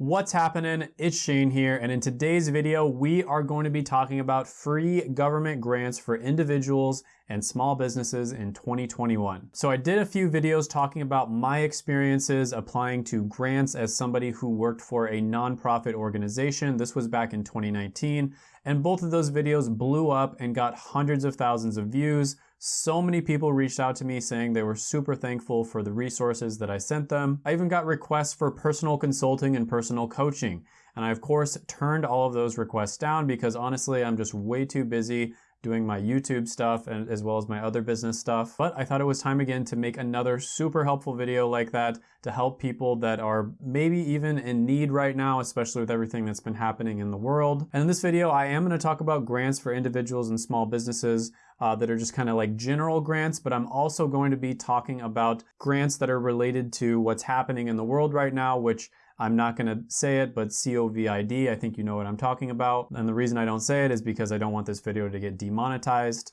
What's happening? It's Shane here, and in today's video, we are going to be talking about free government grants for individuals and small businesses in 2021. So I did a few videos talking about my experiences applying to grants as somebody who worked for a nonprofit organization. This was back in 2019, and both of those videos blew up and got hundreds of thousands of views. So many people reached out to me saying they were super thankful for the resources that I sent them. I even got requests for personal consulting and personal coaching. And I of course turned all of those requests down because honestly, I'm just way too busy doing my YouTube stuff and as well as my other business stuff. But I thought it was time again to make another super helpful video like that to help people that are maybe even in need right now, especially with everything that's been happening in the world. And in this video, I am gonna talk about grants for individuals and small businesses uh, that are just kind of like general grants, but I'm also going to be talking about grants that are related to what's happening in the world right now, which I'm not to say it, but COVID, I think you know what I'm talking about. And the reason I don't say it is because I don't want this video to get demonetized.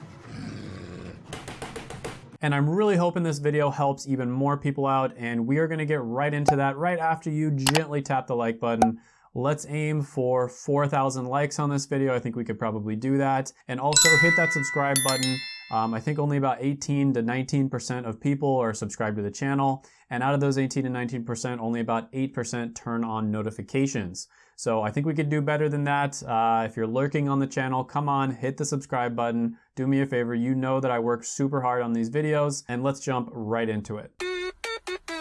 And I'm really hoping this video helps even more people out, and we are gonna get right into that right after you gently tap the like button. Let's aim for 4,000 likes on this video. I think we could probably do that. And also hit that subscribe button. Um, I think only about 18 to 19% of people are subscribed to the channel. And out of those 18 to 19%, only about 8% turn on notifications. So I think we could do better than that. Uh, if you're lurking on the channel, come on, hit the subscribe button. Do me a favor. You know that I work super hard on these videos and let's jump right into it.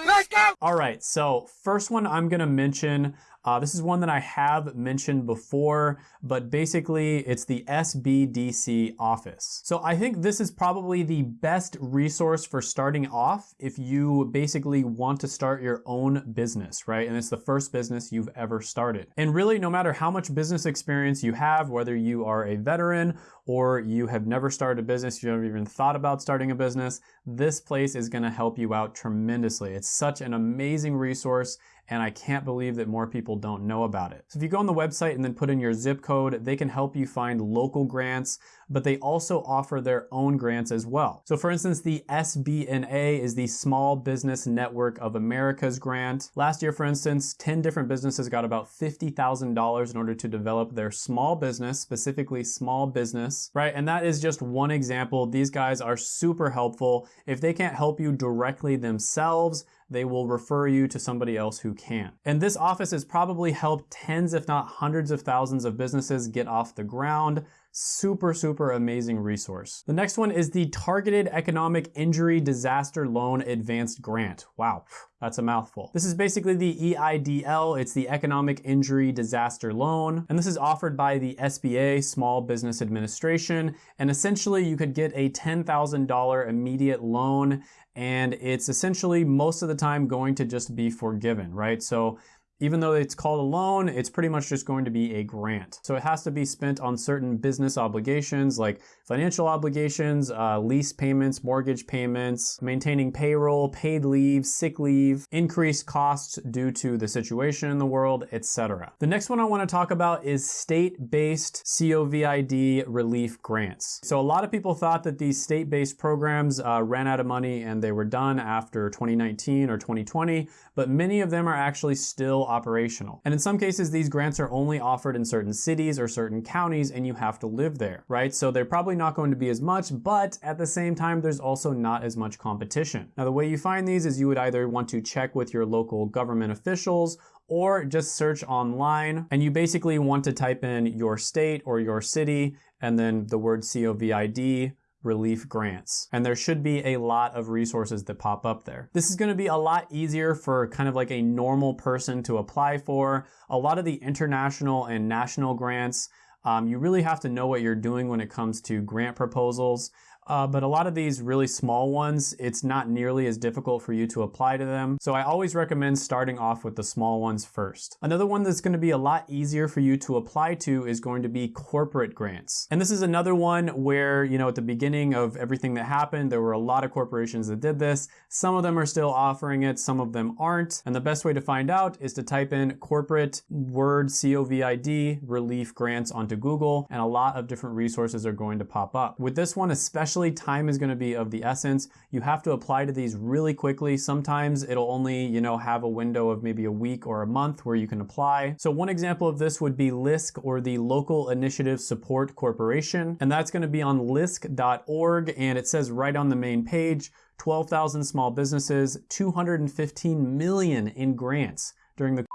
Let's go! All right, so first one I'm gonna mention uh, this is one that I have mentioned before, but basically it's the SBDC office. So I think this is probably the best resource for starting off if you basically want to start your own business, right? And it's the first business you've ever started. And really, no matter how much business experience you have, whether you are a veteran or you have never started a business, you've never even thought about starting a business, this place is gonna help you out tremendously. It's such an amazing resource and I can't believe that more people don't know about it. So if you go on the website and then put in your zip code, they can help you find local grants, but they also offer their own grants as well. So for instance, the SBNA is the Small Business Network of America's grant. Last year, for instance, 10 different businesses got about $50,000 in order to develop their small business, specifically small business, right? And that is just one example. These guys are super helpful. If they can't help you directly themselves, they will refer you to somebody else who can. And this office has probably helped tens, if not hundreds of thousands of businesses get off the ground. Super, super amazing resource. The next one is the Targeted Economic Injury Disaster Loan Advanced Grant. Wow, that's a mouthful. This is basically the EIDL. It's the Economic Injury Disaster Loan. And this is offered by the SBA, Small Business Administration. And essentially you could get a $10,000 immediate loan and it's essentially most of the time going to just be forgiven, right? So even though it's called a loan, it's pretty much just going to be a grant. So it has to be spent on certain business obligations like financial obligations, uh, lease payments, mortgage payments, maintaining payroll, paid leave, sick leave, increased costs due to the situation in the world, etc. The next one I want to talk about is state-based COVID relief grants. So a lot of people thought that these state-based programs uh, ran out of money and they were done after 2019 or 2020, but many of them are actually still operational. And in some cases, these grants are only offered in certain cities or certain counties and you have to live there, right? So they're probably not going to be as much, but at the same time, there's also not as much competition. Now, the way you find these is you would either want to check with your local government officials or just search online and you basically want to type in your state or your city and then the word COVID relief grants. And there should be a lot of resources that pop up there. This is gonna be a lot easier for kind of like a normal person to apply for. A lot of the international and national grants, um, you really have to know what you're doing when it comes to grant proposals. Uh, but a lot of these really small ones, it's not nearly as difficult for you to apply to them. So I always recommend starting off with the small ones first. Another one that's gonna be a lot easier for you to apply to is going to be corporate grants. And this is another one where, you know, at the beginning of everything that happened, there were a lot of corporations that did this. Some of them are still offering it, some of them aren't. And the best way to find out is to type in corporate word COVID relief grants onto Google, and a lot of different resources are going to pop up. With this one, especially Especially time is gonna be of the essence. You have to apply to these really quickly. Sometimes it'll only, you know, have a window of maybe a week or a month where you can apply. So one example of this would be LISC or the Local Initiative Support Corporation. And that's gonna be on lisc.org and it says right on the main page, 12,000 small businesses, 215 million in grants during the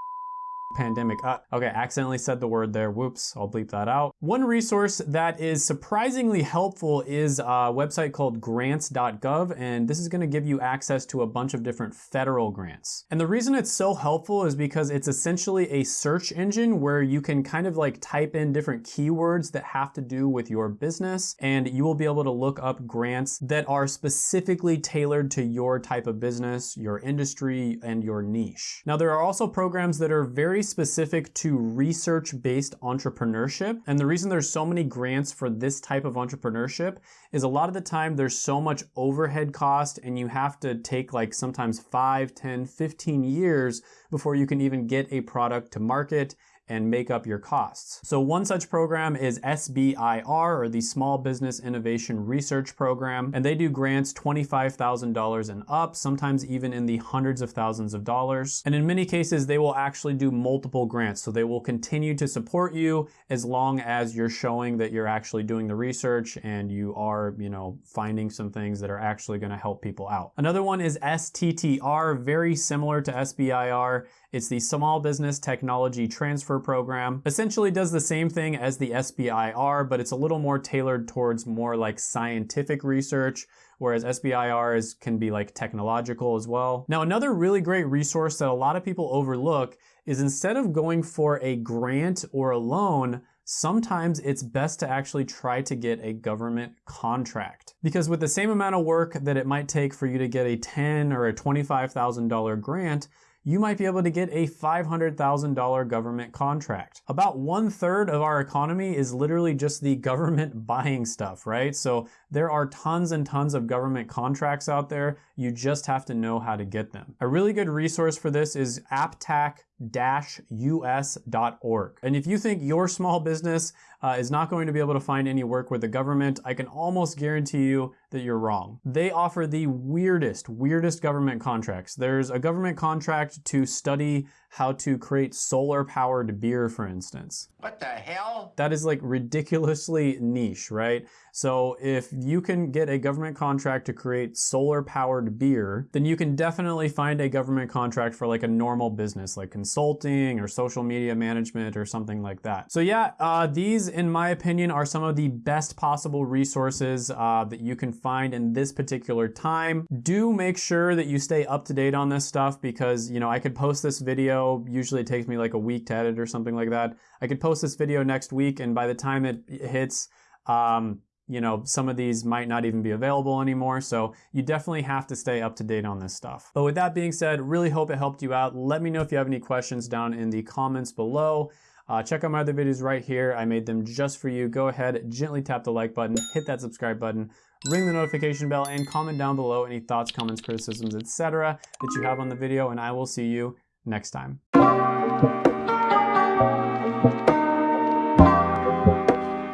pandemic. Uh, okay, accidentally said the word there. Whoops, I'll bleep that out. One resource that is surprisingly helpful is a website called grants.gov, and this is gonna give you access to a bunch of different federal grants. And the reason it's so helpful is because it's essentially a search engine where you can kind of like type in different keywords that have to do with your business, and you will be able to look up grants that are specifically tailored to your type of business, your industry, and your niche. Now, there are also programs that are specific to research-based entrepreneurship. And the reason there's so many grants for this type of entrepreneurship is a lot of the time there's so much overhead cost and you have to take like sometimes 5, 10, 15 years before you can even get a product to market and make up your costs. So one such program is SBIR or the Small Business Innovation Research Program and they do grants $25,000 and up, sometimes even in the hundreds of thousands of dollars. And in many cases they will actually do multiple grants so they will continue to support you as long as you're showing that you're actually doing the research and you are, you know, finding some things that are actually going to help people out. Another one is STTR, very similar to SBIR. It's the Small Business Technology Transfer Program. Essentially does the same thing as the SBIR, but it's a little more tailored towards more like scientific research, whereas SBIR is, can be like technological as well. Now, another really great resource that a lot of people overlook is instead of going for a grant or a loan, sometimes it's best to actually try to get a government contract. Because with the same amount of work that it might take for you to get a 10 or a $25,000 grant, you might be able to get a $500,000 government contract. About one third of our economy is literally just the government buying stuff, right? So there are tons and tons of government contracts out there. You just have to know how to get them. A really good resource for this is APTAC us.org. And if you think your small business uh, is not going to be able to find any work with the government, I can almost guarantee you that you're wrong. They offer the weirdest, weirdest government contracts. There's a government contract to study how to create solar powered beer, for instance. What the hell? That is like ridiculously niche, right? So if you can get a government contract to create solar powered beer, then you can definitely find a government contract for like a normal business, like consulting or social media management or something like that. So yeah, uh, these in my opinion are some of the best possible resources uh, that you can find in this particular time. Do make sure that you stay up to date on this stuff because, you know, I could post this video Usually it takes me like a week to edit or something like that. I could post this video next week and by the time it hits, um, you know, some of these might not even be available anymore. So you definitely have to stay up to date on this stuff. But with that being said, really hope it helped you out. Let me know if you have any questions down in the comments below. Uh, check out my other videos right here. I made them just for you. Go ahead, gently tap the like button, hit that subscribe button, ring the notification bell, and comment down below any thoughts, comments, criticisms, etc. that you have on the video, and I will see you next time.